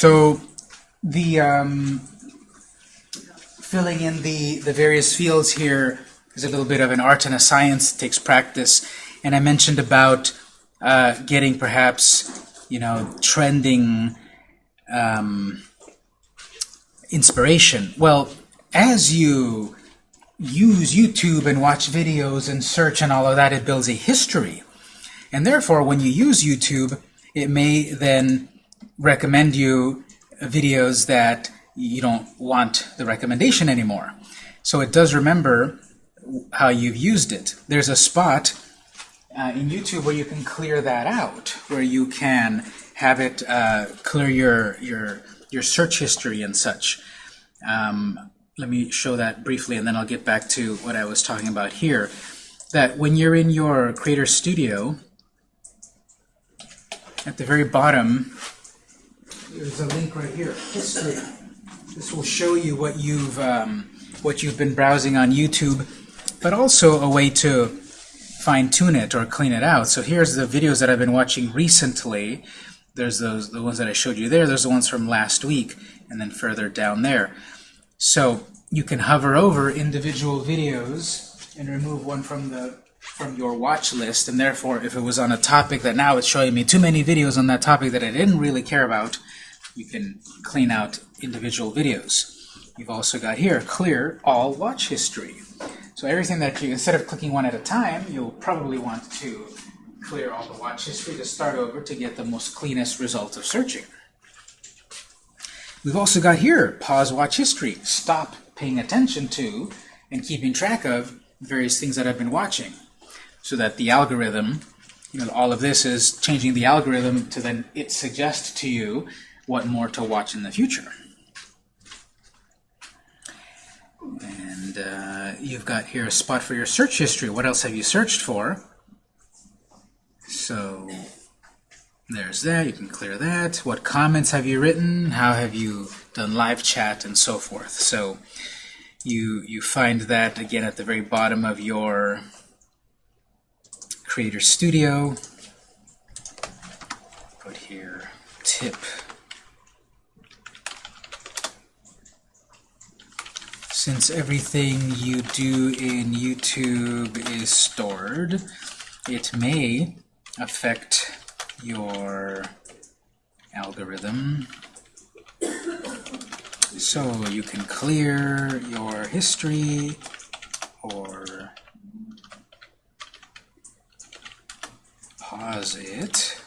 So the um, filling in the, the various fields here is a little bit of an art and a science. It takes practice. And I mentioned about uh, getting perhaps, you know, trending um, inspiration. Well, as you use YouTube and watch videos and search and all of that, it builds a history. And therefore, when you use YouTube, it may then recommend you videos that you don't want the recommendation anymore. So it does remember how you've used it. There's a spot uh, in YouTube where you can clear that out, where you can have it uh, clear your, your, your search history and such. Um, let me show that briefly, and then I'll get back to what I was talking about here. That when you're in your Creator Studio, at the very bottom, there's a link right here, History. This will show you what you've um, what you've been browsing on YouTube, but also a way to fine-tune it or clean it out. So here's the videos that I've been watching recently. There's those the ones that I showed you there. There's the ones from last week, and then further down there. So you can hover over individual videos and remove one from the from your watch list, and therefore if it was on a topic that now it's showing me too many videos on that topic that I didn't really care about, you can clean out individual videos. You've also got here, clear all watch history. So everything that you, instead of clicking one at a time, you'll probably want to clear all the watch history to start over to get the most cleanest result of searching. We've also got here, pause watch history. Stop paying attention to and keeping track of various things that I've been watching so that the algorithm, you know, all of this is changing the algorithm to then it suggest to you what more to watch in the future. And uh, you've got here a spot for your search history. What else have you searched for? So there's that. You can clear that. What comments have you written? How have you done live chat and so forth? So you you find that again at the very bottom of your Creator Studio. Put here tip. Since everything you do in YouTube is stored, it may affect your algorithm. So you can clear your history or pause it.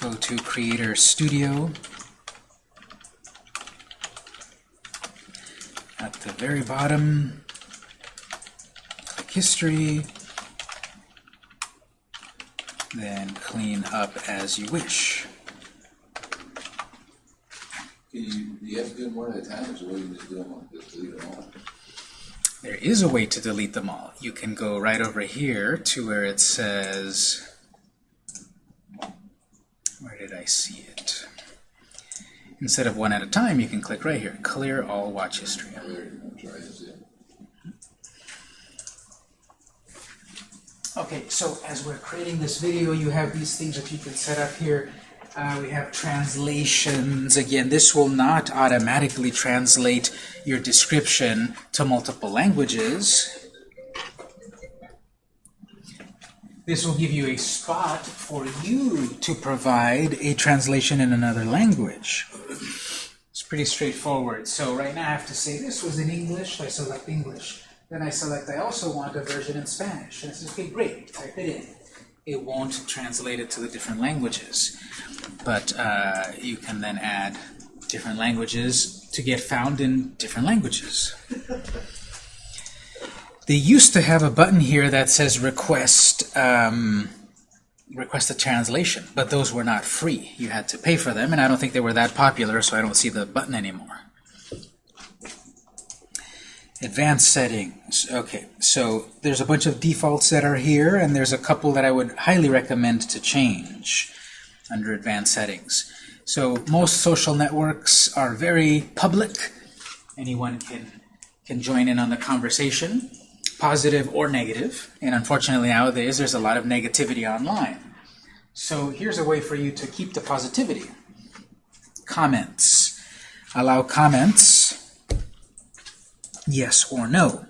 Go to Creator Studio. At the very bottom, click History, then clean up as you wish. Can you, do you have to do them one at a time, or way you just do them, all- just delete them all? There is a way to delete them all. You can go right over here to where it says, where did I see it? Instead of one at a time, you can click right here, clear all watch history. Okay, so as we're creating this video, you have these things that you can set up here. Uh, we have translations. Again, this will not automatically translate your description to multiple languages. This will give you a spot for you to provide a translation in another language. It's pretty straightforward. So right now I have to say this was in English, I select English. Then I select I also want a version in Spanish. And it says, okay, great, type it in. It won't translate it to the different languages. But uh, you can then add different languages to get found in different languages. They used to have a button here that says request um, request a translation, but those were not free. You had to pay for them, and I don't think they were that popular, so I don't see the button anymore. Advanced settings. Okay, so there's a bunch of defaults that are here, and there's a couple that I would highly recommend to change under advanced settings. So most social networks are very public. Anyone can can join in on the conversation, positive or negative. And unfortunately nowadays there's a lot of negativity online. So here's a way for you to keep the positivity. Comments. Allow comments, yes or no.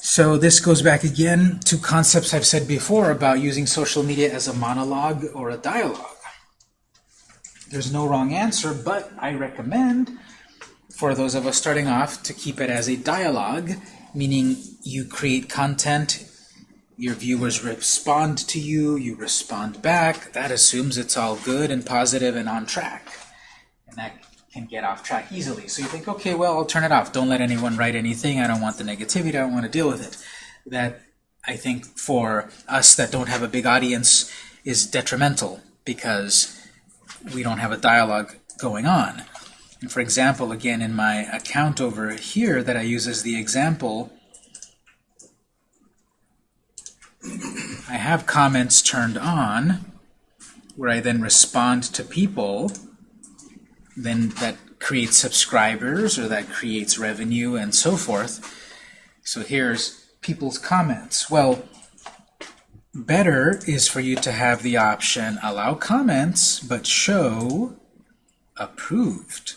So this goes back again to concepts I've said before about using social media as a monologue or a dialogue. There's no wrong answer, but I recommend for those of us starting off to keep it as a dialogue, meaning you create content, your viewers respond to you, you respond back. That assumes it's all good and positive and on track. And that get off track easily. So you think, okay, well, I'll turn it off. Don't let anyone write anything. I don't want the negativity. I don't want to deal with it. That, I think, for us that don't have a big audience is detrimental because we don't have a dialogue going on. And for example, again, in my account over here that I use as the example, I have comments turned on where I then respond to people then that creates subscribers or that creates revenue and so forth. So here's people's comments. Well, better is for you to have the option allow comments but show approved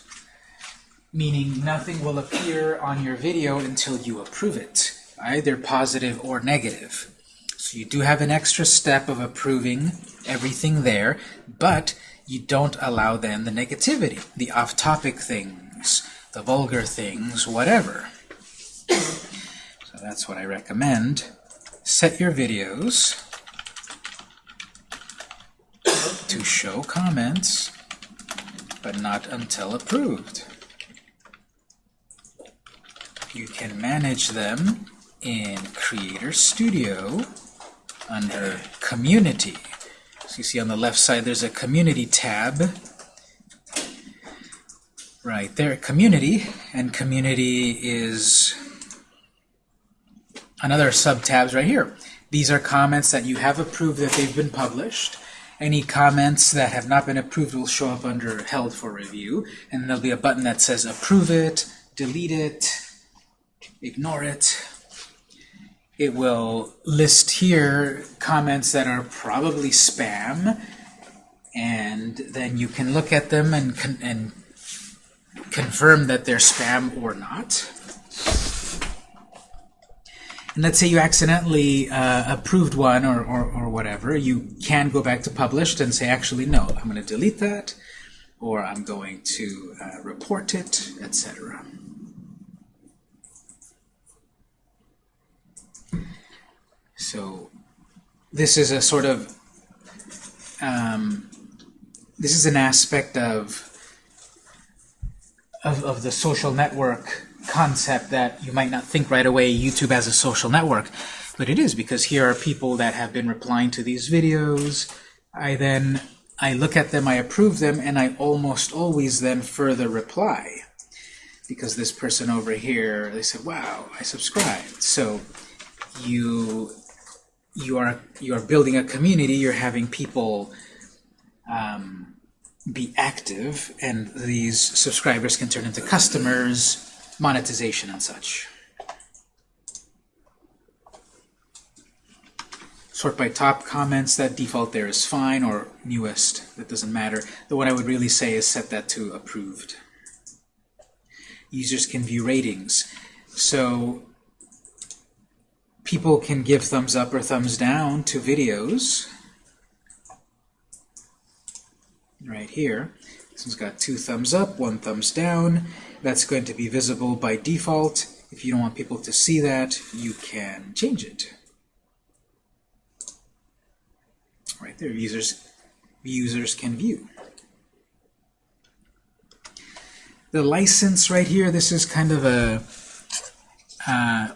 meaning nothing will appear on your video until you approve it either positive or negative so you do have an extra step of approving everything there but you don't allow then the negativity the off-topic things the vulgar things whatever so that's what I recommend set your videos to show comments, but not until approved. You can manage them in Creator Studio under Community. So you see on the left side there's a Community tab. Right there, Community, and Community is another sub-tabs right here. These are comments that you have approved that they've been published. Any comments that have not been approved will show up under held for review, and there'll be a button that says approve it, delete it, ignore it. It will list here comments that are probably spam, and then you can look at them and, con and confirm that they're spam or not. And let's say you accidentally uh, approved one or, or, or, whatever, you can go back to published and say, actually, no, I'm going to delete that, or I'm going to uh, report it, etc. So this is a sort of, um, this is an aspect of, of, of the social network concept that you might not think right away YouTube as a social network, but it is because here are people that have been replying to these videos. I then I look at them, I approve them, and I almost always then further reply because this person over here they said, "Wow, I subscribed." So you you are you are building a community. You're having people. Um, be active and these subscribers can turn into customers monetization and such. Sort by top comments, that default there is fine, or newest, that doesn't matter. The one I would really say is set that to approved. Users can view ratings. So people can give thumbs up or thumbs down to videos. Right here. This one's got two thumbs up, one thumbs down. That's going to be visible by default. If you don't want people to see that, you can change it. Right there, users, users can view. The license right here, this is kind of a uh,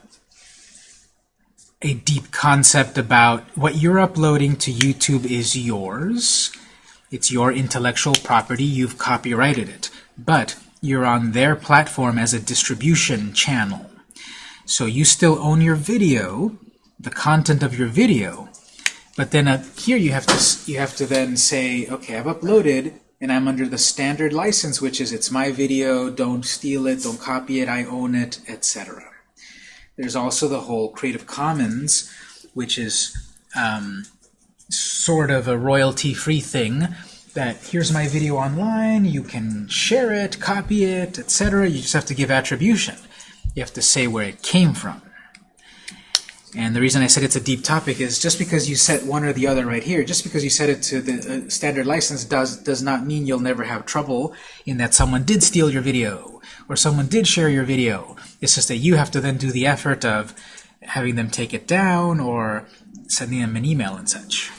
a deep concept about what you're uploading to YouTube is yours. It's your intellectual property. You've copyrighted it. But you're on their platform as a distribution channel. So you still own your video, the content of your video, but then up here you have to you have to then say, okay, I've uploaded and I'm under the standard license, which is it's my video, don't steal it, don't copy it, I own it, etc. There's also the whole Creative Commons, which is um, sort of a royalty-free thing that here's my video online, you can share it, copy it, etc. You just have to give attribution. You have to say where it came from. And the reason I said it's a deep topic is just because you set one or the other right here, just because you set it to the uh, standard license does does not mean you'll never have trouble in that someone did steal your video or someone did share your video. It's just that you have to then do the effort of having them take it down or sending them an email and such.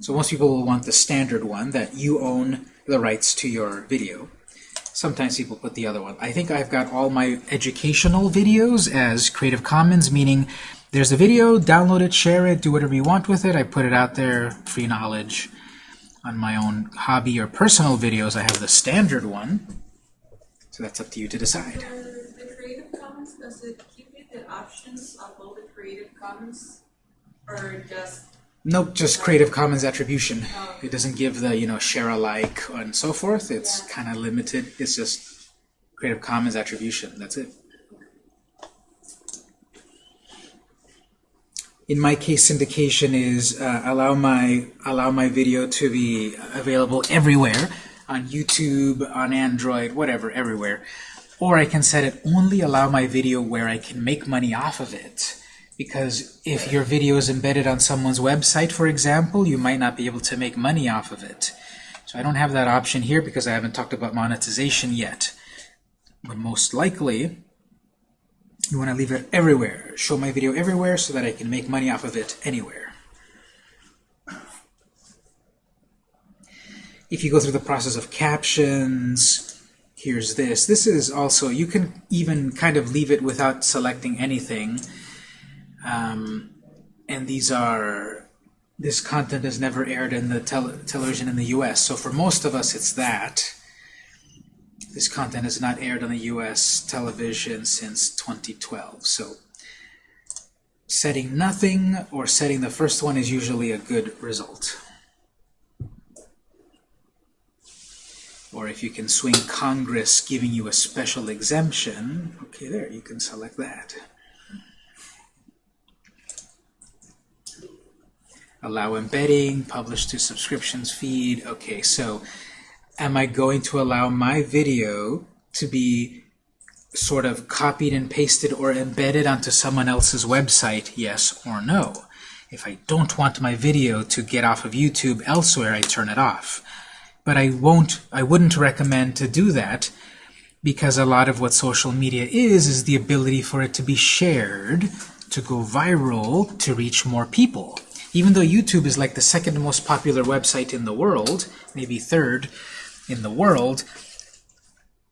So most people will want the standard one that you own the rights to your video. Sometimes people put the other one. I think I've got all my educational videos as Creative Commons, meaning there's a video, download it, share it, do whatever you want with it. I put it out there, free knowledge. On my own hobby or personal videos, I have the standard one. So that's up to you to decide. The the Creative Commons, does it give you the options of all the Creative Commons? Or just, Nope, just Creative Commons attribution. It doesn't give the, you know, share alike and so forth. It's Yeah. kind of limited. It's just Creative Commons attribution. That's it. In my case, syndication is uh, allow my allow my video to be available everywhere on YouTube, on Android, whatever, everywhere. Or I can set it only allow my video where I can make money off of it. Because if your video is embedded on someone's website, for example, you might not be able to make money off of it. So I don't have that option here because I haven't talked about monetization yet. But most likely, you want to leave it everywhere. Show my video everywhere so that I can make money off of it anywhere. If you go through the process of captions, here's this. This is also, you can even kind of leave it without selecting anything. Um, and these are, this content is never aired in the tel television in the US. So for most of us, it's that. This content is not aired on the US television since 2012. So setting nothing or setting the first one is usually a good result. Or if you can swing Congress giving you a special exemption, okay, there, you can select that. Allow embedding, publish to subscriptions feed. Okay, so am I going to allow my video to be sort of copied and pasted or embedded onto someone else's website, yes or no? If I don't want my video to get off of YouTube elsewhere, I turn it off. But I won't, I wouldn't recommend to do that because a lot of what social media is, is the ability for it to be shared, to go viral, to reach more people. Even though YouTube is like the second most popular website in the world, maybe third in the world,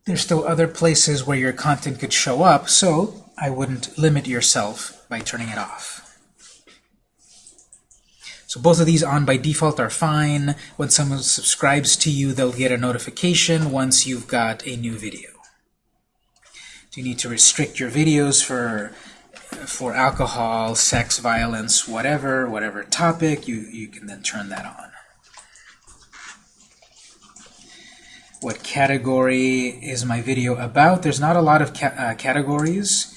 there's still other places where your content could show up, so I wouldn't limit yourself by turning it off. So both of these on by default are fine. When someone subscribes to you, they'll get a notification once you've got a new video. Do you need to restrict your videos for for alcohol, sex, violence, whatever, whatever topic, you, you can then turn that on. What category is my video about? There's not a lot of ca uh, categories,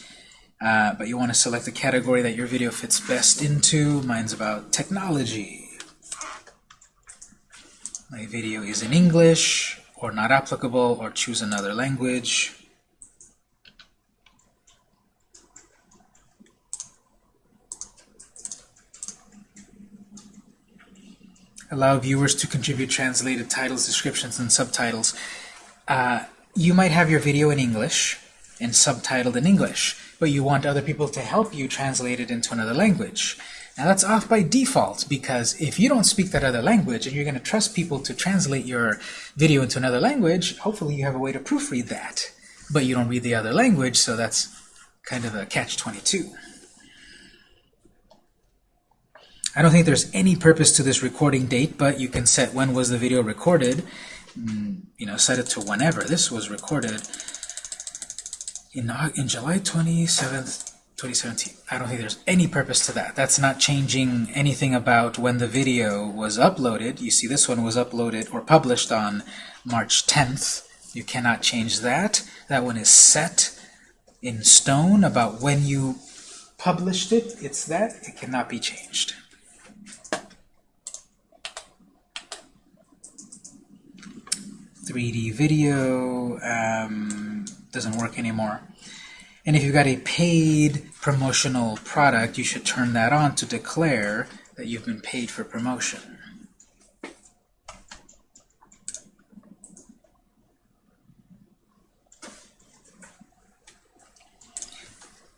uh, but you want to select the category that your video fits best into. Mine's about technology. My video is in English, or not applicable, or choose another language. allow viewers to contribute translated titles, descriptions, and subtitles. Uh, you might have your video in English and subtitled in English, but you want other people to help you translate it into another language. Now that's off by default because if you don't speak that other language and you're going to trust people to translate your video into another language, hopefully you have a way to proofread that. But you don't read the other language, so that's kind of a catch-22. I don't think there's any purpose to this recording date, but you can set when was the video recorded. Mm, you know, set it to whenever. This was recorded in, in July 27th, 2017. I don't think there's any purpose to that. That's not changing anything about when the video was uploaded. You see this one was uploaded or published on March 10th. You cannot change that. That one is set in stone about when you published it. It's that. It cannot be changed. Three D video. Um, doesn't work anymore. And if you've got a paid promotional product, you should turn that on to declare that you've been paid for promotion.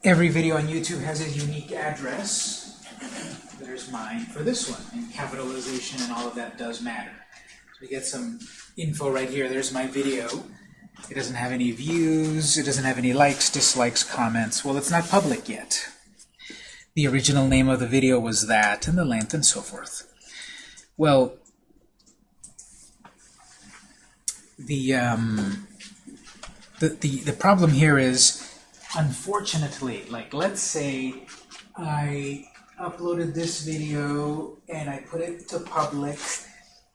Every video on YouTube has a unique address. There's mine for this one, and capitalization and all of that does matter. So we get some info right here. There's my video. It doesn't have any views, it doesn't have any likes, dislikes, comments. Well, it's not public yet. The original name of the video was that, and the length, and so forth. Well, the, um, the, the, the problem here is, unfortunately, like let's say I uploaded this video and I put it to public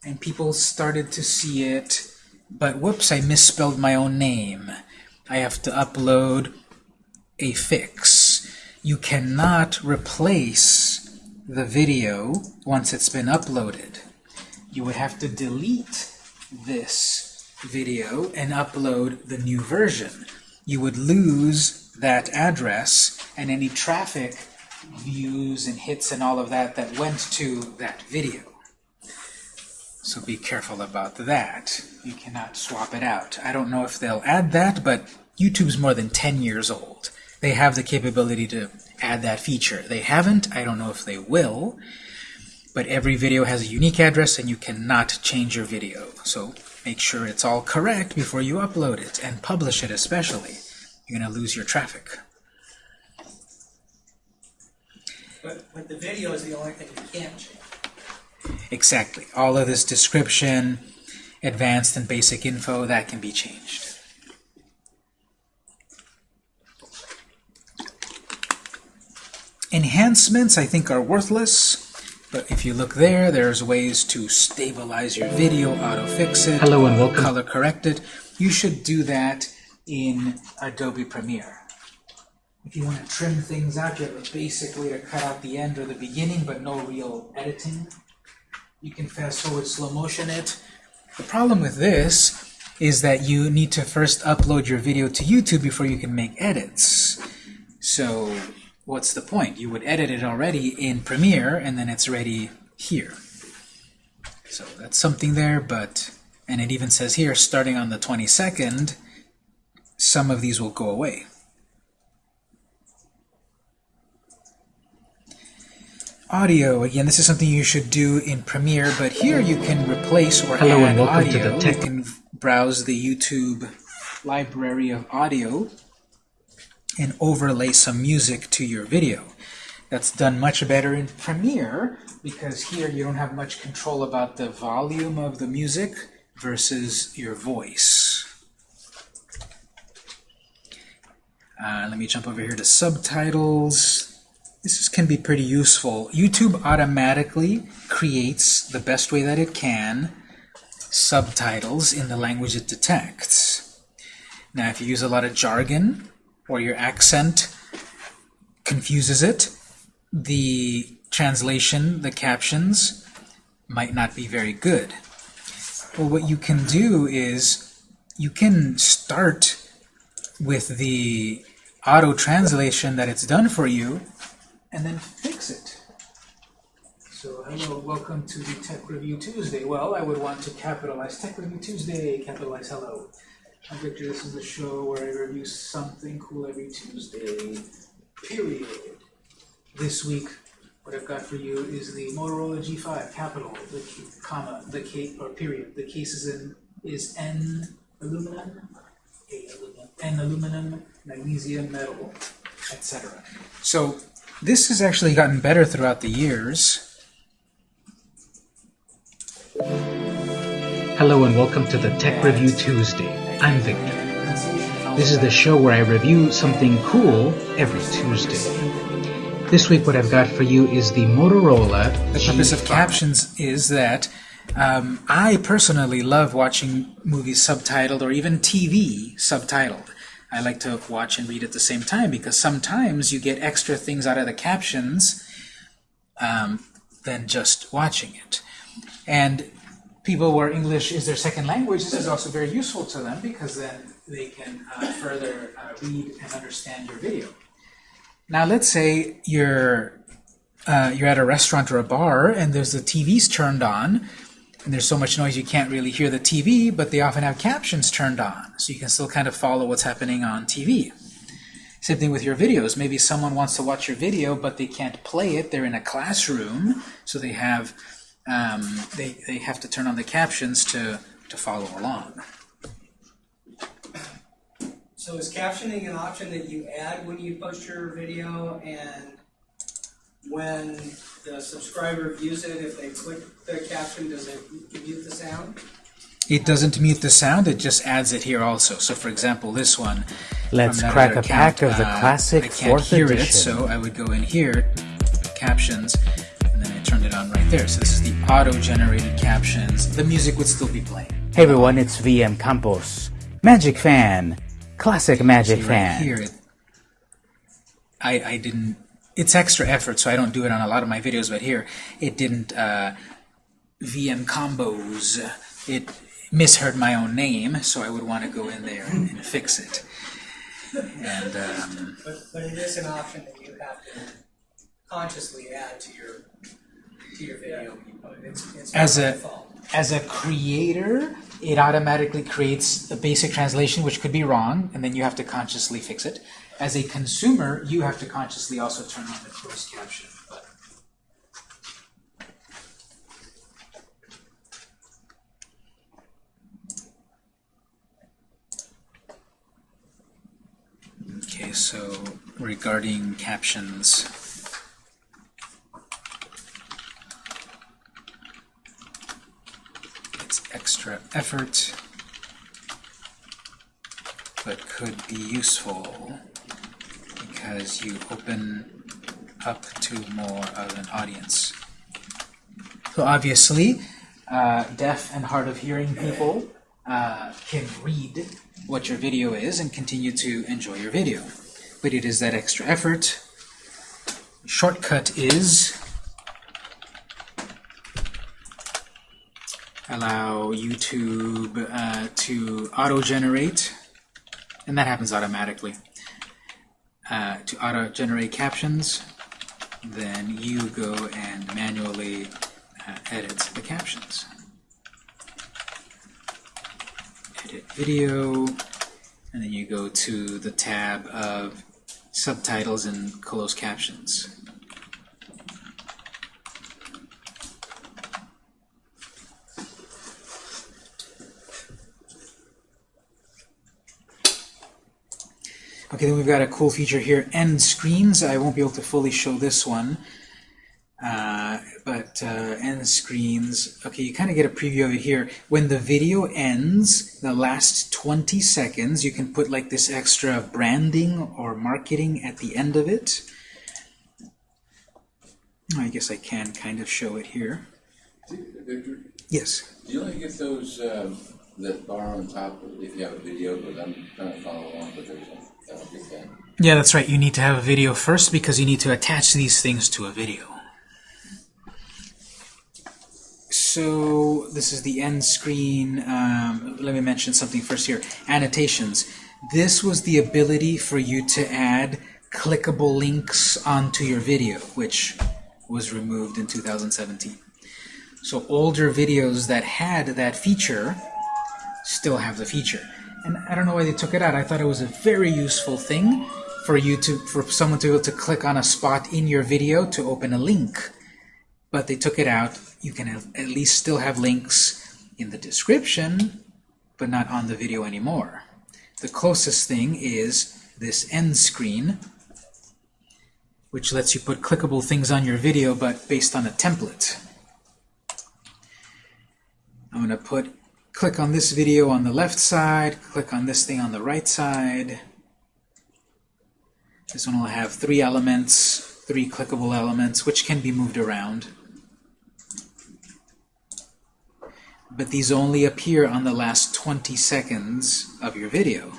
and people started to see it, but whoops, I misspelled my own name. I have to upload a fix. You cannot replace the video once it's been uploaded. You would have to delete this video and upload the new version. You would lose that address and any traffic, views and hits and all of that that went to that video. So be careful about that. You cannot swap it out. I don't know if they'll add that, but YouTube's more than 10 years old. They have the capability to add that feature. They haven't. I don't know if they will. But every video has a unique address and you cannot change your video. So make sure it's all correct before you upload it and publish it especially. You're going to lose your traffic. But, but the video is the only thing you can't change. Exactly. All of this description, advanced and basic info, that can be changed. Enhancements, I think, are worthless. But if you look there, there's ways to stabilize your video, auto-fix it, Hello and welcome. color correct it. You should do that in Adobe Premiere. If you want to trim things out, you have a basic way to cut out the end or the beginning, but no real editing. You can fast forward slow motion it. The problem with this is that you need to first upload your video to YouTube before you can make edits. So what's the point? You would edit it already in Premiere and then it's ready here. So that's something there, but, and it even says here, starting on the 22nd, some of these will go away. Audio, again, this is something you should do in Premiere, but here you can replace or Hello add and welcome to the Tech- You can browse the YouTube library of audio and overlay some music to your video. That's done much better in Premiere because here you don't have much control about the volume of the music versus your voice. Uh, let me jump over here to subtitles. This is- can be pretty useful. YouTube automatically creates, the best way that it can, subtitles in the language it detects. Now, if you use a lot of jargon, or your accent confuses it, the translation, the captions, might not be very good. Well, what you can do is you can start with the auto translation that it's done for you and then fix it. So, hello, welcome to the Tech Review Tuesday. Well, I would want to capitalize Tech Review Tuesday, capitalize hello. I'm Victor, this is the show where I review something cool every Tuesday, period. This week, what I've got for you is the Motorola G5, capital, the comma, the case, or period. The case is in, is N aluminum, A aluminum, N aluminum, magnesium metal, etc. So, this has actually gotten better throughout the years. Hello and welcome to the Tech Review Tuesday. I'm Victor. This is the show where I review something cool every Tuesday. This week what I've got for you is the Motorola The purpose of G5. captions is that um, I personally love watching movies subtitled or even TV subtitled. I like to watch and read at the same time because sometimes you get extra things out of the captions um, than just watching it. And people where English is their second language, this is also very useful to them because then they can uh, further uh, read and understand your video. Now, let's say you're uh, you're at a restaurant or a bar and there's the TVs turned on and there's so much noise you can't really hear the TV, but they often have captions turned on, so you can still kind of follow what's happening on TV. Same thing with your videos. Maybe someone wants to watch your video, but they can't play it. They're in a classroom, so they have um, they, they have to turn on the captions to, to follow along. So is captioning an option that you add when you post your video and when the subscriber views it, if they click the caption, does it mute the sound? It doesn't mute the sound, it just adds it here also. So for example, this one, Let's crack other a pack account, of the uh, classic I can't 4th hear edition. it, so I would go in here, captions, and then I turned it on right there. So this is the auto-generated captions. The music would still be playing. Hey everyone, it's VM Campos. Magic fan. Classic Magic See, right fan. here, it, I, I didn't, it's extra effort, so I don't do it on a lot of my videos, but here, it didn't uh, VM combos. It misheard my own name, so I would want to go in there and, and fix it. And um, But, but it is an option that you have to consciously add to your, to your video. It's, it's As a- default. as a creator, it automatically creates a basic translation, which could be wrong, and then you have to consciously fix it. As a consumer, you have to consciously also turn on the closed caption. Okay, so regarding captions, it's extra effort, but could be useful because you open up to more of an audience. So obviously, uh, deaf and hard of hearing people uh, can read what your video is and continue to enjoy your video. But it is that extra effort. Shortcut is allow YouTube uh, to auto-generate, and that happens automatically, uh, to auto-generate captions. Then you go and manually uh, edit the captions. Edit video, and then you go to the tab of subtitles and closed captions. Okay, then we've got a cool feature here, end screens. I won't be able to fully show this one, uh, but uh, end screens. Okay, you kind of get a preview of it here. When the video ends, the last 20 seconds, you can put like this extra branding or marketing at the end of it. I guess I can kind of show it here. Victor, Yes. do you only get those, um, that bar on top if you have a video, but I'm trying to follow along, but there's, Yeah, that's right. You need to have a video first because you need to attach these things to a video. So this is the end screen. Um, let me mention something first here. Annotations. This was the ability for you to add clickable links onto your video, which was removed in 2017. So older videos that had that feature still have the feature. And I don't know why they took it out. I thought it was a very useful thing for you to for someone to be able to click on a spot in your video to open a link. But they took it out. You can at least still have links in the description, but not on the video anymore. The closest thing is this end screen, which lets you put clickable things on your video, but based on a template. I'm going to put click on this video on the left side, click on this thing on the right side. This one will have three elements, three clickable elements, which can be moved around. But these only appear on the last 20 seconds of your video.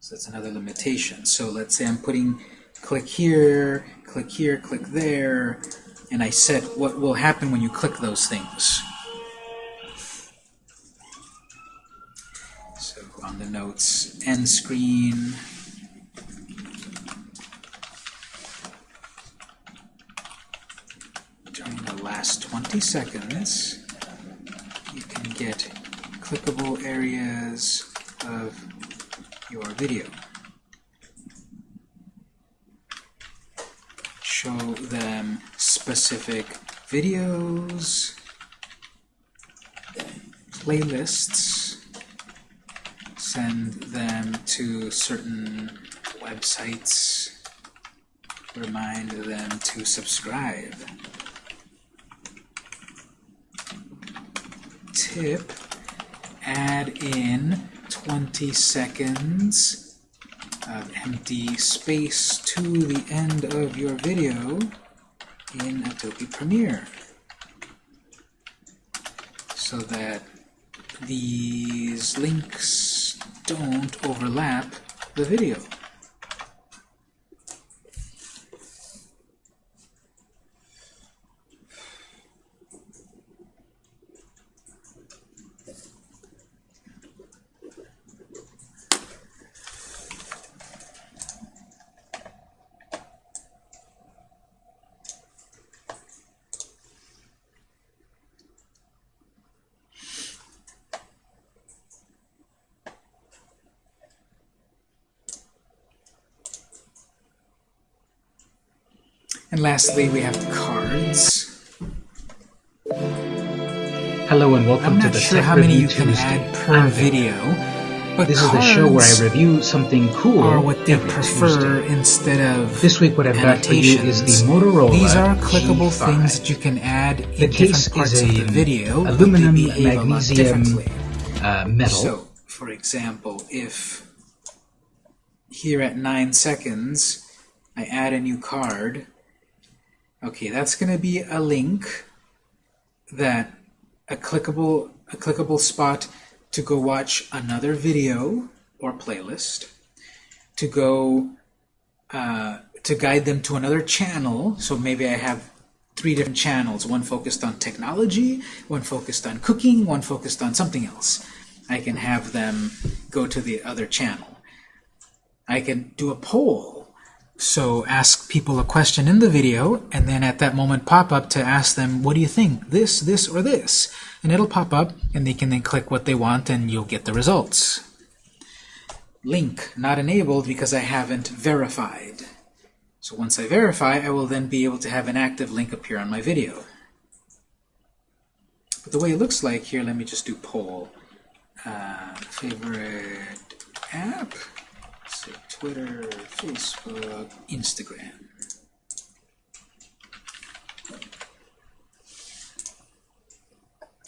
So that's another limitation. So let's say I'm putting click here, click here, click there, and I set what will happen when you click those things. The notes end screen. During the last 20 seconds, you can get clickable areas of your video. Show them specific videos, playlists, send them to certain websites, remind them to subscribe. Tip, add in 20 seconds of empty space to the end of your video in Adobe Premiere so that these links don't overlap the video. And lastly, we have the cards. Hello and welcome I'm to not the sure Tech how many Review you can Tuesday. add per I'm video, but This is the show where I review something cool are what they prefer Tuesday. instead of This week what I've got for you is the Motorola These are clickable G5. things that you can add The in case different parts is of the video, aluminum they a lot magnesium uh, metal. So, for example, if here at 9 seconds I add a new card, okay, that's going to be a link that a clickable a clickable spot to go watch another video or playlist, to go uh, to guide them to another channel. So maybe I have three different channels, one focused on technology, one focused on cooking, one focused on something else. I can have them go to the other channel. I can do a poll. So ask people a question in the video, and then at that moment pop up to ask them, what do you think? This, this, or this? And it'll pop up, and they can then click what they want, and you'll get the results. Link not enabled because I haven't verified. So once I verify, I will then be able to have an active link appear on my video. But the way it looks like here, let me just do poll. Uh, favorite app? Twitter, Facebook, Instagram.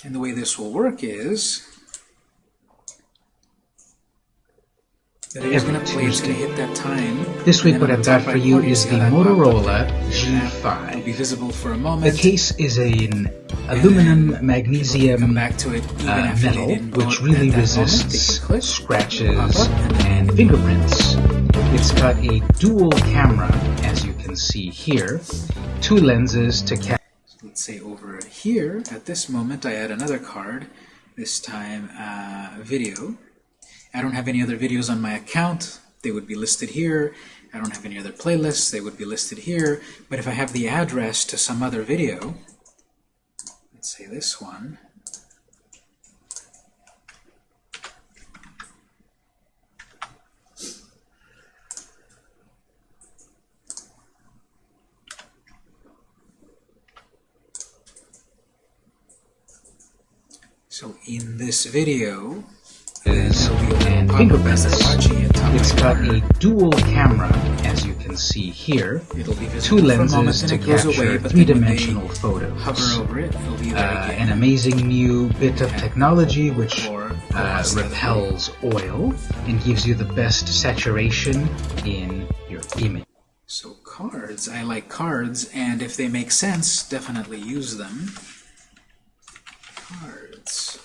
And the way this will work is that it is going to play, it's going to hit that time. This week what I've got for you is the how that popped up Motorola there. And that will be visible for a moment. The case is an aluminum magnesium back to it uh, metal, which really that moment. Resists scratches pop and then and fingerprints. It's got a dual camera, as you can see here, two lenses to capture. let's say over here, at this moment, I add another card, this time uh, video. I don't have any other videos on my account. They would be listed here. I don't have any other playlists. They would be listed here. But if I have the address to some other video, let's say this one, so in this video, is there'll be a little and pop-up as they're fingerprints. watching it top It's got a dual camera, as you can see here, It'll be two visible for a moment lenses to capture away, but then when they three-dimensional photos. hover over it, it'll be Uh, an amazing new bit of technology which uh, repels oil and gives you the best saturation in your image. So cards, I like cards, and if they make sense, definitely use them. Cards words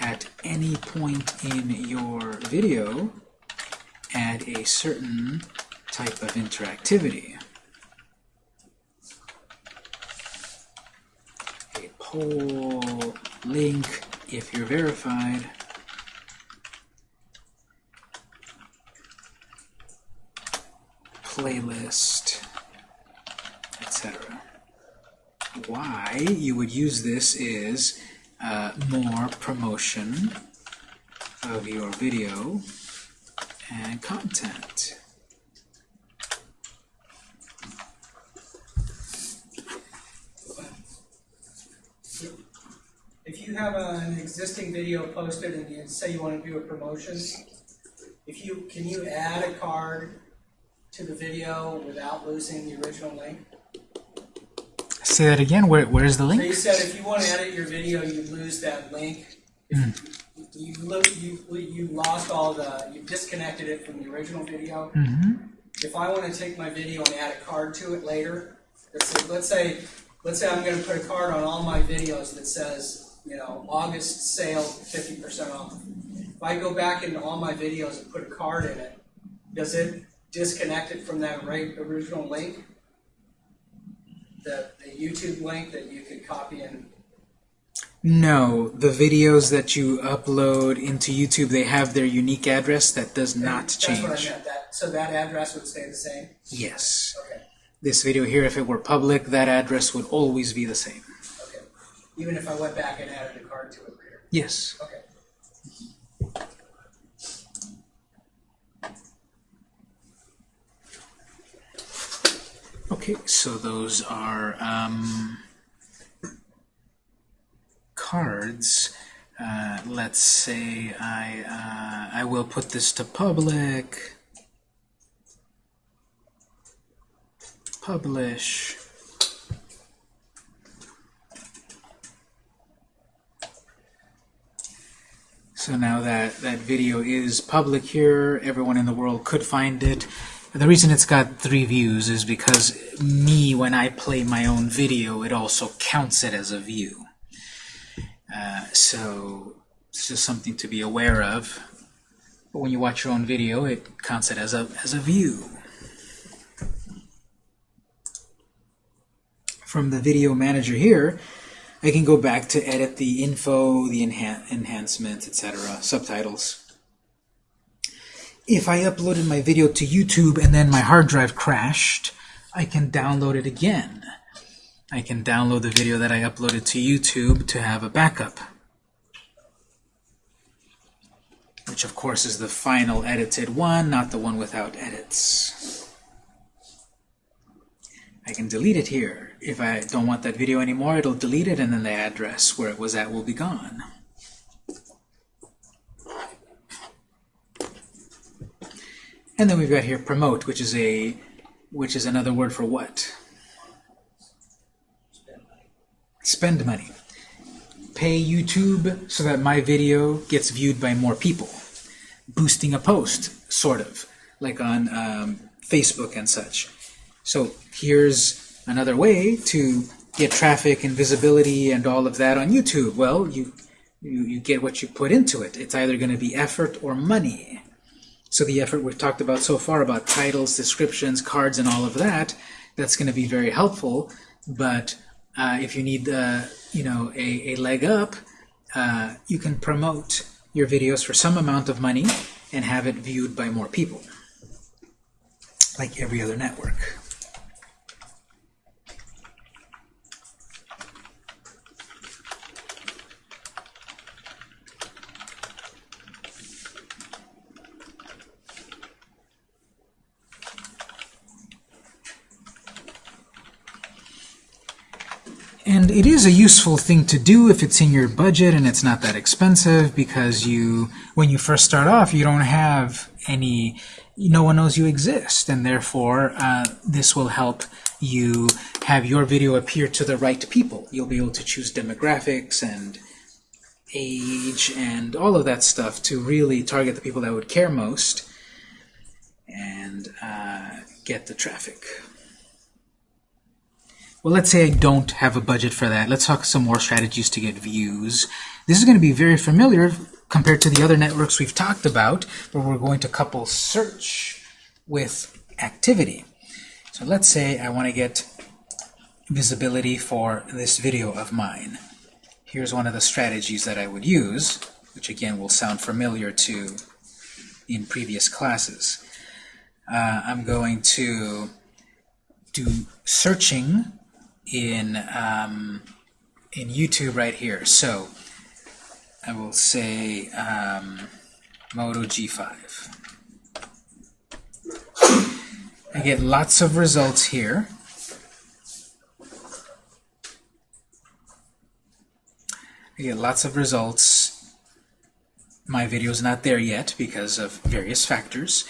at any point in your video add a certain type of interactivity. A poll link if you're verified. Playlist, etc. Why you would use this is uh, more promotion of your video and content. If you have an existing video posted and you say you want to do a promotion, if you, can you add a card to the video without losing the original link? Say that again. Where, where's the link? you said if you want to edit your video, you lose that link. If You, lo- you, you lost all the, you disconnected it from the original video. Mm-hmm. If I want to take my video and add a card to it later, let's say, let's say, let's say I'm going to put a card on all my videos that says, you know, August sale, fifty percent off. If I go back into all my videos and put a card in it, does it disconnect it from that right original link? The, the YouTube link that you could copy and No, the videos that you upload into YouTube, they have their unique address that does not That's what I change. meant. That so that address would stay the same. Yes. Okay. This video here, if it were public, that address would always be the same. Okay. Even if I went back and added a card to it later. Yes. Okay. Okay, so those are um, cards. Uh, let's say I uh, I will put this to public. Publish. So now that that video is public here, everyone in the world could find it. The reason it's got three views is because me, when I play my own video, it also counts it as a view. Uh, so it's just something to be aware of. But when you watch your own video, it counts it as a as a view. From the video manager here, I can go back to edit the info, the enhan enhancements, etc., subtitles. If I uploaded my video to YouTube and then my hard drive crashed, I can download it again. I can download the video that I uploaded to YouTube to have a backup. Which of course is the final edited one, not the one without edits. I can delete it here. If I don't want that video anymore, it'll delete it and then the address where it was at will be gone. And then we've got here promote, which is a which is another word for what? Spend money. Pay YouTube so that my video gets viewed by more people. Boosting a post, sort of, like on um, Facebook and such. So here's another way to get traffic and visibility and all of that on YouTube. Well, you you, you get what you put into it. It's either going to be effort or money. So the effort we've talked about so far about titles, descriptions, cards, and all of that, that's going to be very helpful. But uh, if you need, uh, you know, a, a leg up, uh, you can promote your videos for some amount of money and have it viewed by more people, like every other network. And it is a useful thing to do if it's in your budget and it's not that expensive because you, when you first start off, you don't have any, no one knows you exist, and therefore uh, this will help you have your video appear to the right people. You'll be able to choose demographics and age and all of that stuff to really target the people that would care most and uh, get the traffic. Well, let's say I don't have a budget for that. Let's talk some more strategies to get views. This is going to be very familiar compared to the other networks we've talked about, where we're going to couple search with activity. So let's say I want to get visibility for this video of mine. Here's one of the strategies that I would use, which again will sound familiar to in previous classes. uh, I'm going to do searching in um, in YouTube right here. So I will say um, Moto G5. I get lots of results here. I get lots of results. My video is not there yet because of various factors,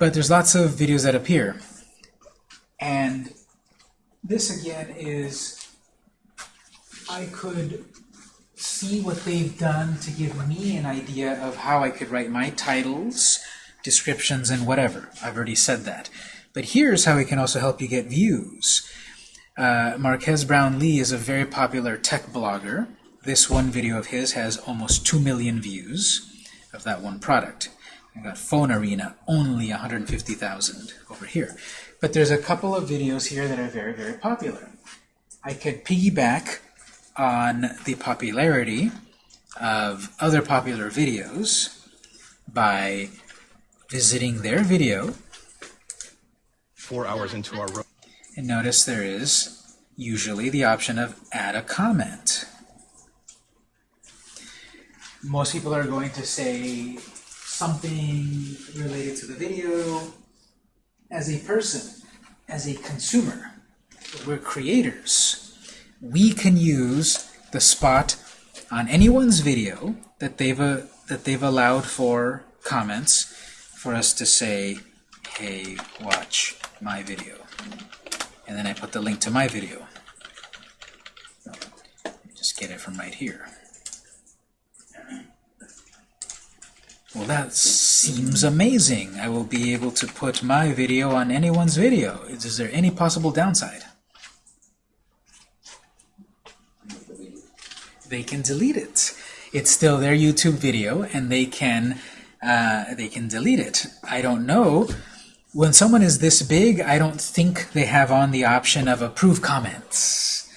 but there's lots of videos that appear. And this again is, I could see what they've done to give me an idea of how I could write my titles, descriptions, and whatever. I've already said that. But here's how it can also help you get views. Uh, Marques Brownlee is a very popular tech blogger. This one video of his has almost 2 million views of that one product. I got Phone Arena, only 150,000 over here. But there's a couple of videos here that are very, very popular. I could piggyback on the popularity of other popular videos by visiting their video four hours into our road. and notice there is usually the option of add a comment. Most people are going to say something related to the video. As a person, as a consumer, we're creators. We can use the spot on anyone's video that they've uh, that they've allowed for comments for us to say, "Hey, watch my video," and then I put the link to my video. Just get it from right here. Well, that seems amazing. I will be able to put my video on anyone's video. Is, there any possible downside? They can delete it. It's still their YouTube video, and they can uh, they can delete it. I don't know. When someone is this big, I don't think they have on the option of approve comments.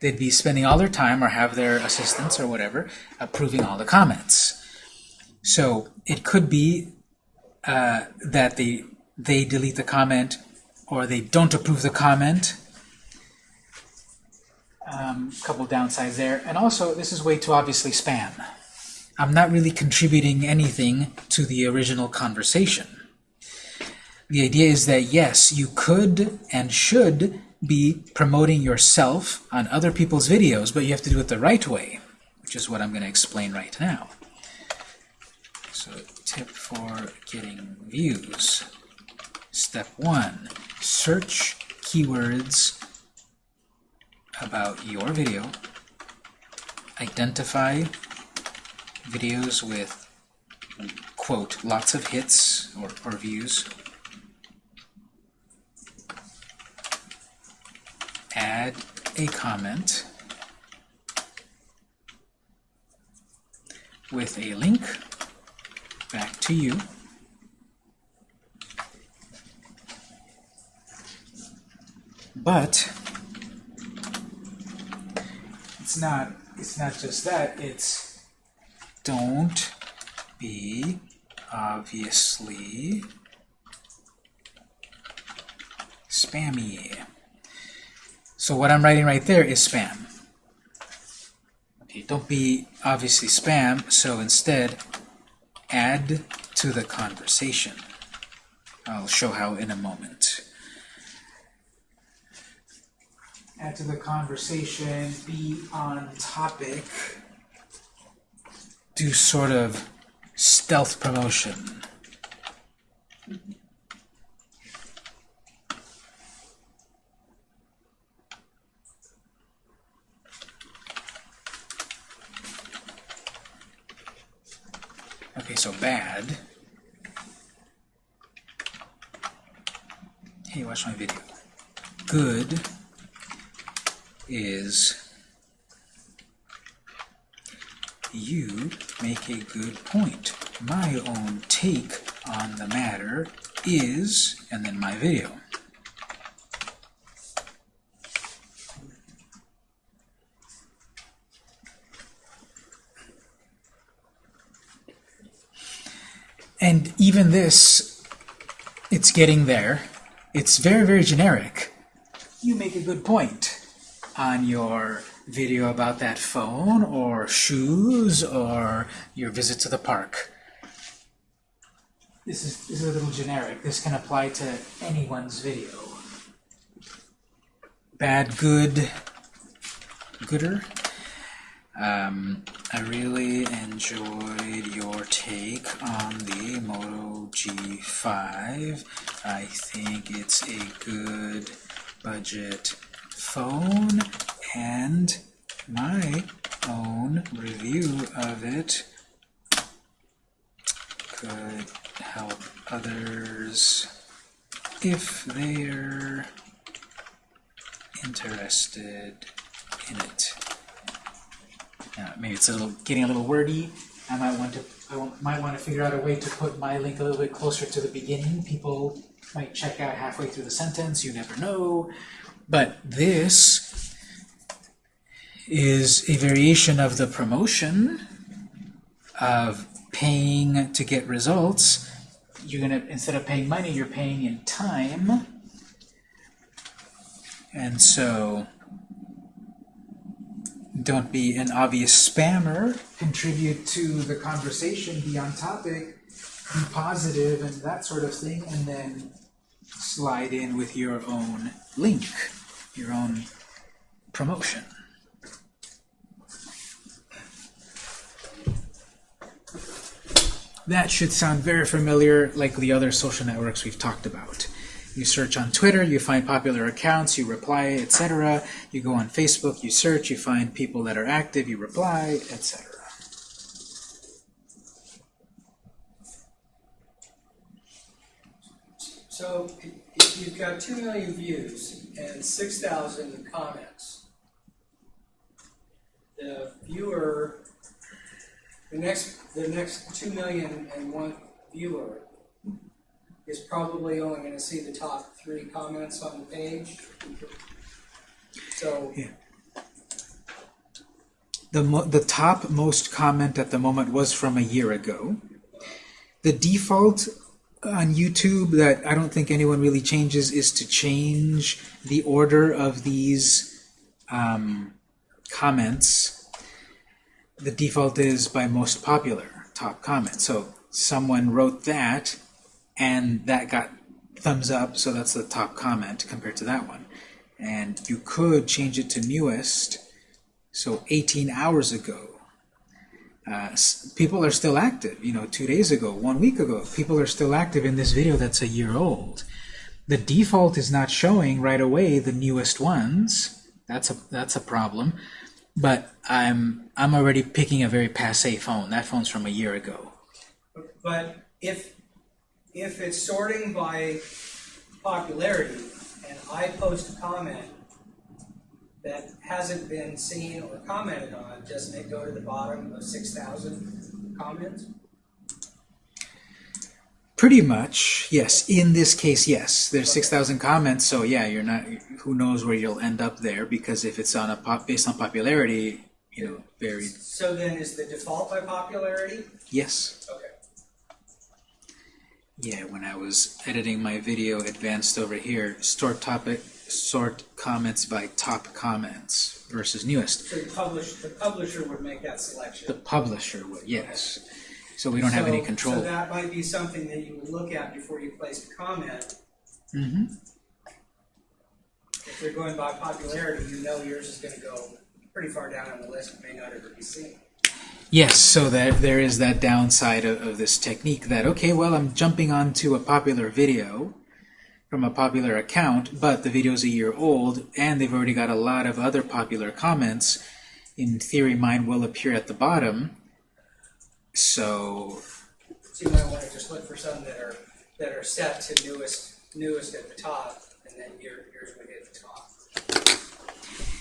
They'd be spending all their time, or have their assistants or whatever, approving all the comments. So it could be uh, that they they delete the comment or they don't approve the comment. Um, couple downsides there. And also, this is way too obviously spam. I'm not really contributing anything to the original conversation. The idea is that yes, you could and should be promoting yourself on other people's videos, but you have to do it the right way, which is what I'm going to explain right now. So tip for getting views. Step one, search keywords about your video. Identify videos with, quote, lots of hits or, or views. Add a comment with a link back to you. But it's not it's not just that, it's don't be obviously spammy. So what I'm writing right there is spam. Okay, don't be obviously spam, so instead add to the conversation. I'll show how in a moment. Add to the conversation, be on topic, do sort of stealth promotion. Okay, so bad. Hey, watch my video. Good is you make a good point. My own take on the matter is, and then my video. And even this, it's getting there. It's very, very generic. You make a good point on your video about that phone or shoes or your visit to the park. This is, this is a little generic. This can apply to anyone's video. Bad, good, gooder. Um, I really enjoyed your take on the Moto G5. I think it's a good budget phone and my own review of it could help others if they're interested in it. Uh, maybe it's a little getting a little wordy. I might want to I might want to figure out a way to put my link a little bit closer to the beginning. People might check out halfway through the sentence. You never know. But this is a variation of the promotion of paying to get results. You're gonna instead of paying money, you're paying in time. And so don't be an obvious spammer. Contribute to the conversation, be on topic, be positive and that sort of thing, and then slide in with your own link, your own promotion. That should sound very familiar like the other social networks we've talked about. You search on Twitter, you find popular accounts, you reply, etc. You go on Facebook, you search, you find people that are active, you reply, etc. So if you've got two million views and six thousand comments, the viewer, the next, the next two million and one viewer is probably only gonna see the top three comments on the page. So, The, mo the top most comment at the moment was from a year ago. The default on YouTube that I don't think anyone really changes is to change the order of these um, comments. The default is by most popular, top comment. So someone wrote that, and that got thumbs up, so that's the top comment compared to that one. And you could change it to newest, so 18 hours ago. Uh, people are still active. You know, two days ago, one week ago, people are still active in this video that's a year old. The default is not showing right away the newest ones. That's a that's a problem. But I'm I'm already picking a very passe phone. That phone's from a year ago. but if, if it's sorting by popularity, and I post a comment that hasn't been seen or commented on, doesn't it go to the bottom of six thousand comments? Pretty much, yes. In this case, yes. There's 6,000 comments, so yeah, you're not. Who knows where you'll end up there? Because if it's on a pop based on popularity, you know, very So then is the default by popularity? yes. Okay. Yeah, when I was editing my video advanced over here, sort topic, sort comments by top comments versus newest. So the publish, the publisher would make that selection. The publisher would, yes. So we don't have any control. So that might be something that you would look at before you place a comment. hmm If you're going by popularity, you know yours is gonna go pretty far down on the list, and may not ever be seen. Yes, so that there is that downside of, of this technique that, okay, well, I'm jumping onto a popular video from a popular account, but the video's a year old, and they've already got a lot of other popular comments. In theory, mine will appear at the bottom. So, So you might wanna just look for some that are, that are set to newest, newest at the top, and then your, yours would hit the top.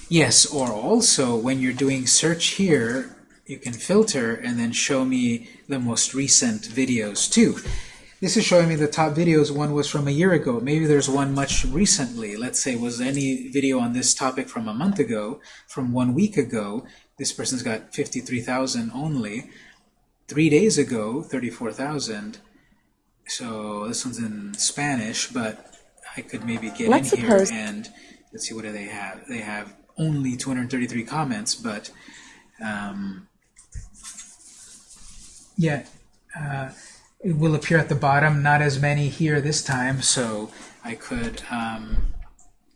yes, or also, when you're doing search here, you can filter and then show me the most recent videos too. This is showing me the top videos. One was from a year ago. Maybe there's one much recently. Let's say, was any video on this topic from a month ago, from one week ago? This person's got 53,000 only. Three days ago, 34,000. So this one's in Spanish, but I could maybe get Let's in here and let's see what do they have. They have only 233 comments, but um, yeah, uh, it will appear at the bottom. Not as many here this time, so I could um,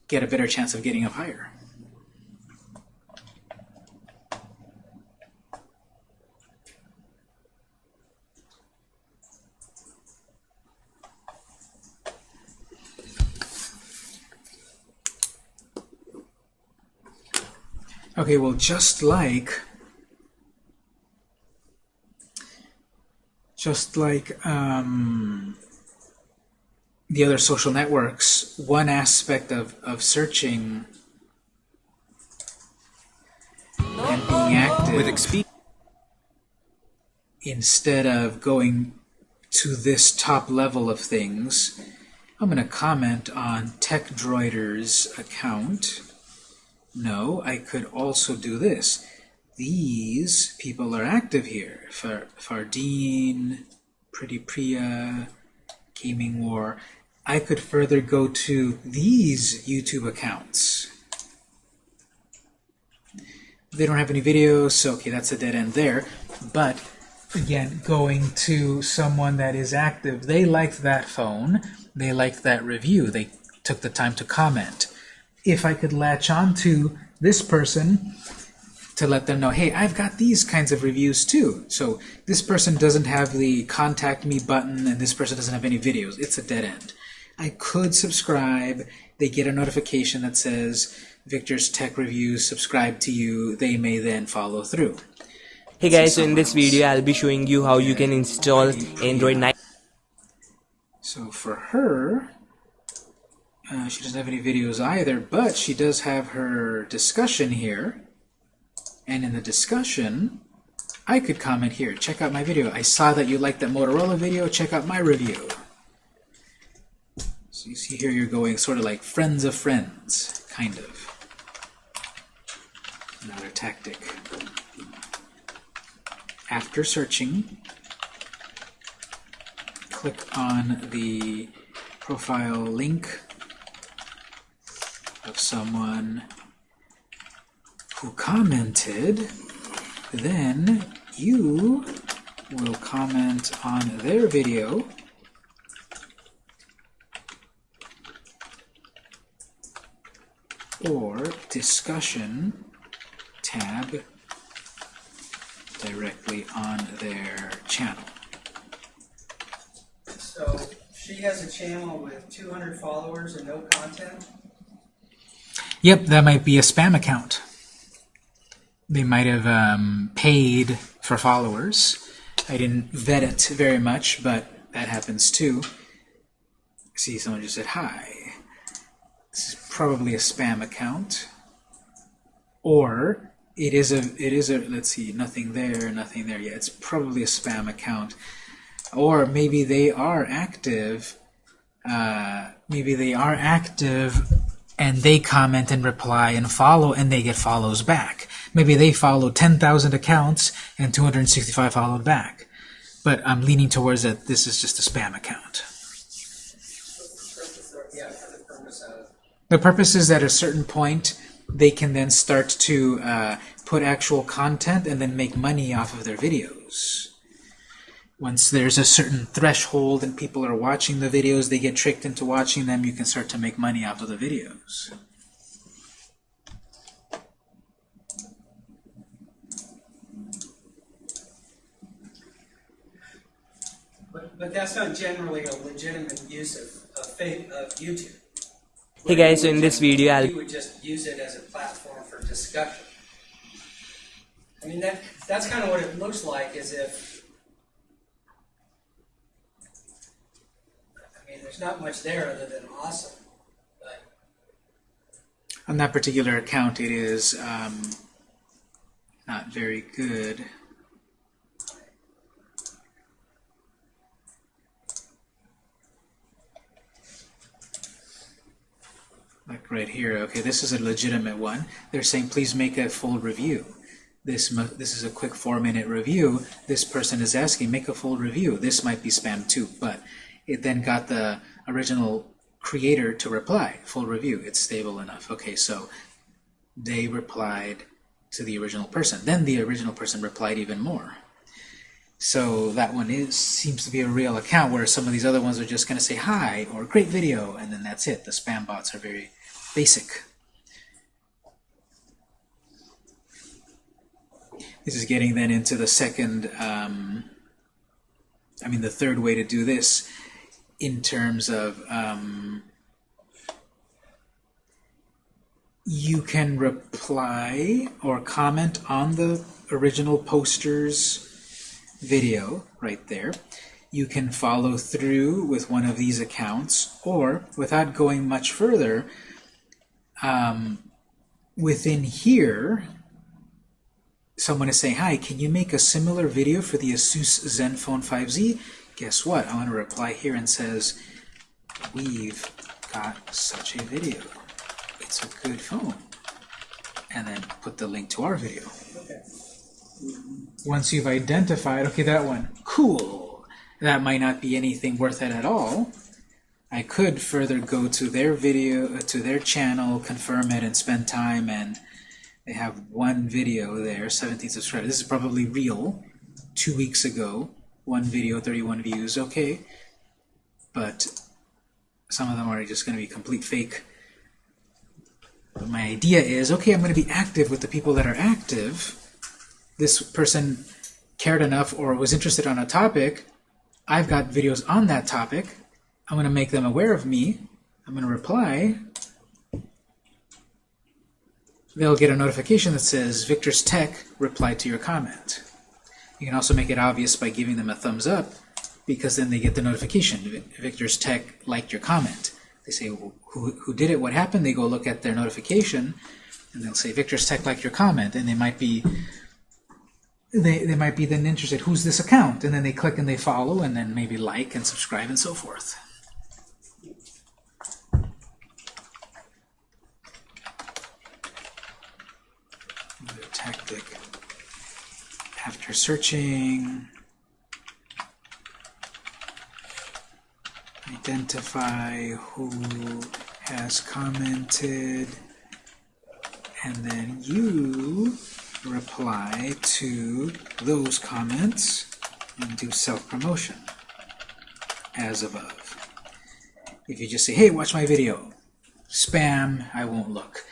get a better chance of getting up higher. Okay, well, just like just like um, the other social networks, one aspect of, of searching and being active With instead of going to this top level of things, I'm going to comment on TechDroider's account. No, I could also do this. These people are active here. Far, Fardeen, Pretty Priya, Gaming War. I could further go to these YouTube accounts. They don't have any videos, so okay, that's a dead end there. But again, going to someone that is active, they liked that phone, they liked that review, they took the time to comment. If I could latch on to this person to let them know, hey, I've got these kinds of reviews too. So this person doesn't have the contact me button and this person doesn't have any videos. It's a dead end. I could subscribe. They get a notification that says Victor's Tech Reviews subscribe to you. They may then follow through. Hey guys, so in this video I'll be showing you how you can install Android 9 So for her, uh, she doesn't have any videos either, but she does have her discussion here. And in the discussion, I could comment here. Check out my video. I saw that you liked that Motorola video. Check out my review. So you see here you're going sort of like friends of friends, kind of. Another tactic. After searching, click on the profile link of someone who commented, then you will comment on their video or discussion tab directly on their channel. So she has a channel with 200 followers and no content. Yep, that might be a spam account. They might have um, paid for followers. I didn't vet it very much, but that happens too. See, someone just said hi. This is probably a spam account. Or it is a it is a let's see, nothing there, nothing there. Yeah, it's probably a spam account. Or maybe they are active. Uh, maybe they are active and they comment and reply and follow and they get follows back. Maybe they follow 10,000 accounts and 265 followed back. But I'm leaning towards that this is just a spam account. The purpose is at a certain point they can then start to uh, put actual content and then make money off of their videos. Once there's a certain threshold and people are watching the videos, they get tricked into watching them, you can start to make money off of the videos. But, but that's not generally a legitimate use of, of, fa- of YouTube. Hey guys, so in this video I'll You would just use it as a platform for discussion. I mean, that, that's kind of what it looks like, is if, I mean, there's not much there other than awesome. But On that particular account, it is um, not very good. Right here, okay, this is a legitimate one. They're saying, please make a full review. This, this is a quick four-minute review. This person is asking, make a full review. This might be spam too, but it then got the original creator to reply, full review, it's stable enough. Okay, so they replied to the original person. Then the original person replied even more. So that one is seems to be a real account, where some of these other ones are just going to say hi or great video, and then that's it. The spam bots are very basic. This is getting then into the second, um, I mean the third way to do this in terms of um, you can reply or comment on the original poster's video right there. You can follow through with one of these accounts, or without going much further, um, within here, someone is saying, hi, can you make a similar video for the Asus Zenfone 5Z? Guess what? I want to reply here and says, we've got such a video. It's a good phone. And then put the link to our video. Once you've identified, okay, that one, cool. That might not be anything worth it at all. I could further go to their video, uh, to their channel, confirm it, and spend time, and they have one video there, 17 subscribers. This is probably real, two weeks ago. One video, 31 views, okay. But some of them are just going to be complete fake. But my idea is, okay, I'm going to be active with the people that are active. This person cared enough or was interested on a topic. I've got videos on that topic. I'm going to make them aware of me. I'm going to reply. They'll get a notification that says, Victor's Tech replied to your comment. You can also make it obvious by giving them a thumbs up, because then they get the notification. Victor's Tech liked your comment. They say, well, who, who did it? What happened? They go look at their notification, and they'll say, Victor's Tech liked your comment, and they might be they, they might be then interested, who's this account? And then they click and they follow, and then maybe like and subscribe and so forth. Another tactic. After searching, identify who has commented, and then you reply to those comments and do self-promotion as above. If you just say, hey, watch my video, spam, I won't look.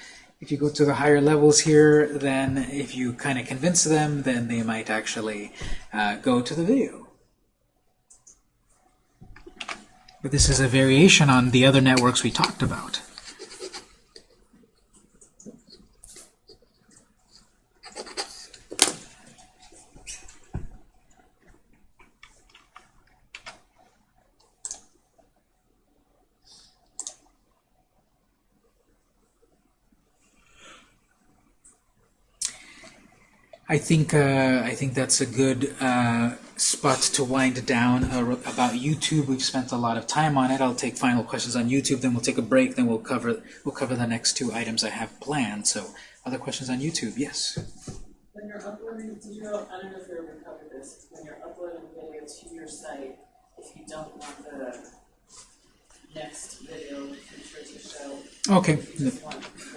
If you go to the higher levels here, then if you kind of convince them, then they might actually uh, go to the video. But this is a variation on the other networks we talked about. I think uh, I think that's a good uh, spot to wind down uh, about YouTube. We've spent a lot of time on it. I'll take final questions on YouTube, then we'll take a break, then we'll cover we'll cover the next two items I have planned. So, other questions on YouTube? Yes. When you're uploading, I don't know if you ever covered this. When you're uploading video to your site, if you don't want the next video picture to show, Okay.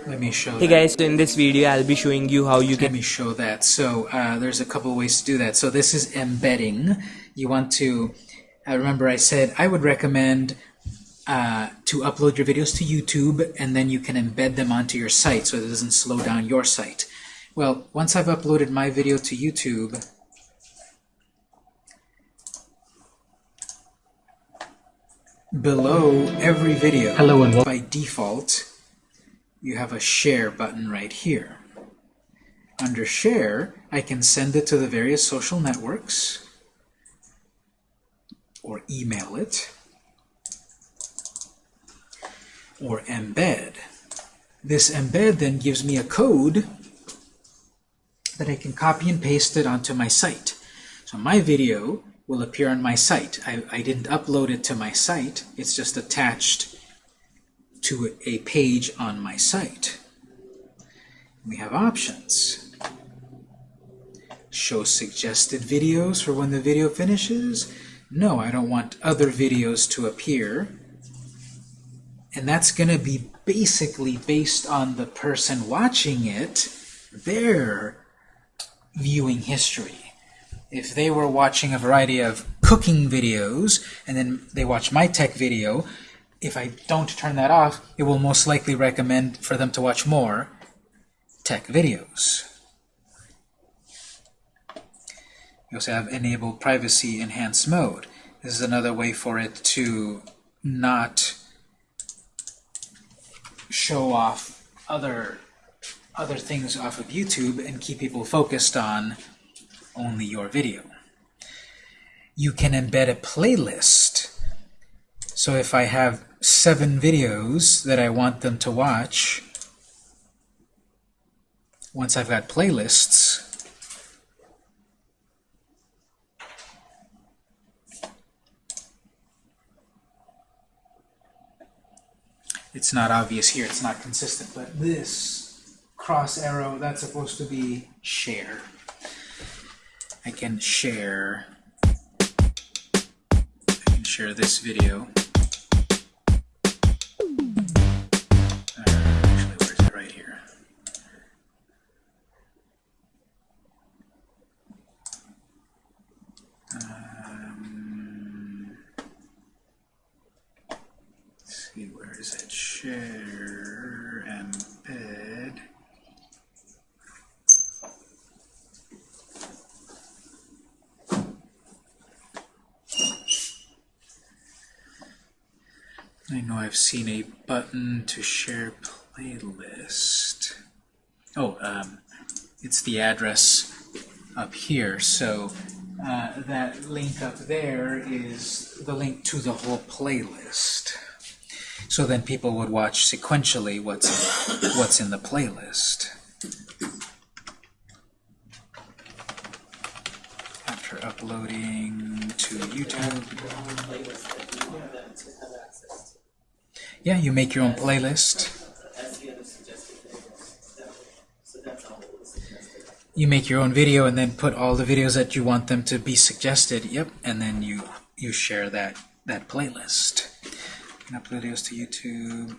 Let me show. Hey that. guys, so in this video I'll be showing you how you Let can me show that. So uh, there's a couple of ways to do that. So this is embedding. You want to, uh, remember I said I would recommend uh, to upload your videos to YouTube and then you can embed them onto your site so it doesn't slow down your site. Well, once I've uploaded my video to YouTube, below every video, Hello and by default, you have a share button right here. Under share, I can send it to the various social networks or email it or embed. This embed then gives me a code that I can copy and paste it onto my site. So my video will appear on my site. I, I didn't upload it to my site, it's just attached to a page on my site. We have options. Show suggested videos for when the video finishes. no, I don't want other videos to appear. And that's going to be basically based on the person watching it, their viewing history. If they were watching a variety of cooking videos, and then they watch my tech video, if I don't turn that off, it will most likely recommend for them to watch more tech videos. You also have enable privacy enhanced mode. This is another way for it to not show off other other things off of YouTube and keep people focused on only your video. You can embed a playlist. So if I have seven videos that I want them to watch, once I've got playlists, it's not obvious here, it's not consistent, but this cross arrow, that's supposed to be share. I can share, I can share this video. Uh. Um, see, where is it? Share, I've seen a button to share playlist. Oh, um, it's the address up here. So uh, that link up there is the link to the whole playlist. So then people would watch sequentially what's what's in the playlist. After uploading to YouTube. Yeah, you make your own playlist. You make your own video and then put all the videos that you want them to be suggested. Yep, and then you you share that that playlist. And upload videos to YouTube,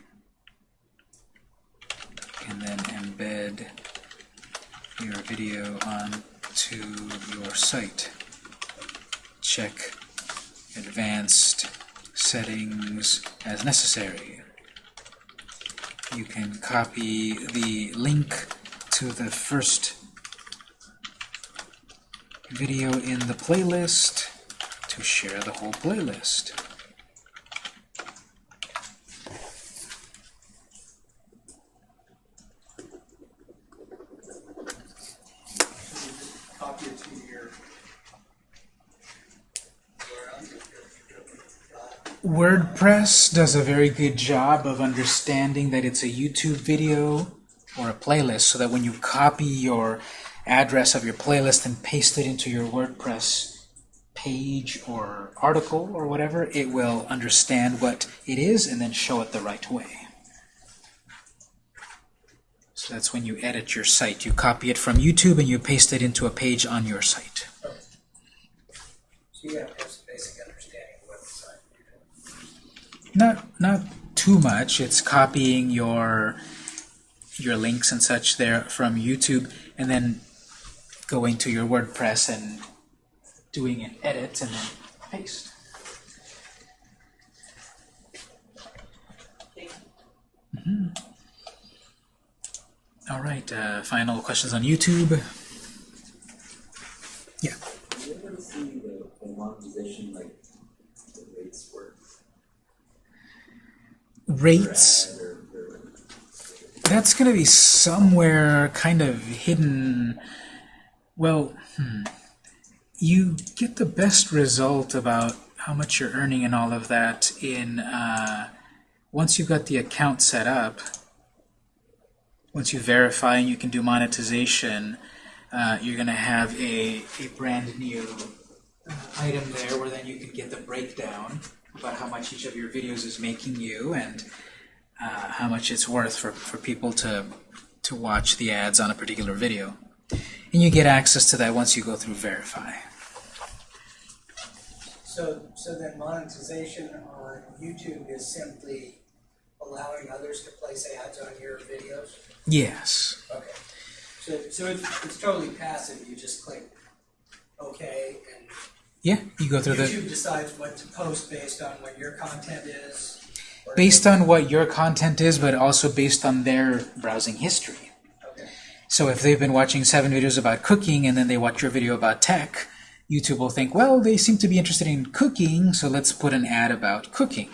and then embed your video onto your site. Check advanced settings as necessary. You can copy the link to the first video in the playlist to share the whole playlist. WordPress does a very good job of understanding that it's a YouTube video or a playlist so that when you copy your address of your playlist and paste it into your WordPress page or article or whatever, it will understand what it is and then show it the right way. So that's when you edit your site. You copy it from YouTube and you paste it into a page on your site. So you have to have some basic understanding of what the site you're doing. Not not too much. It's copying your your links and such there from YouTube, and then going to your WordPress and doing an edit and then paste. Mhm. All right. Uh, final questions on YouTube. Yeah. Do you ever see the, the monetization, like, the rates work? Rates. That's going to be somewhere kind of hidden. Well, hmm. you get the best result about how much you're earning and all of that in uh, once you've got the account set up. Once you verify and you can do monetization, uh, you're going to have a, a brand new uh, item there where then you can get the breakdown about how much each of your videos is making you and uh, how much it's worth for, for people to, to watch the ads on a particular video. And you get access to that once you go through Verify. So, so then monetization on YouTube is simply allowing others to place ads on your videos? Yes. Okay. So, so it's, it's totally passive, you just click OK and Yeah, you go through the YouTube decides what to post based on what your content is? based on what your content is, but also based on their browsing history. Okay. So if they've been watching seven videos about cooking and then they watch your video about tech, YouTube will think, well, they seem to be interested in cooking, so let's put an ad about cooking.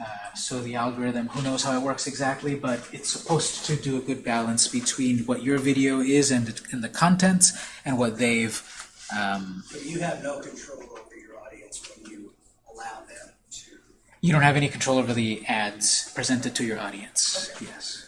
Uh, so the algorithm, who knows how it works exactly, but it's supposed to do a good balance between what your video is and, and the contents and what they've um, But you have no control over your audience when you allow them to. You don't have any control over the ads presented to your audience. Yes.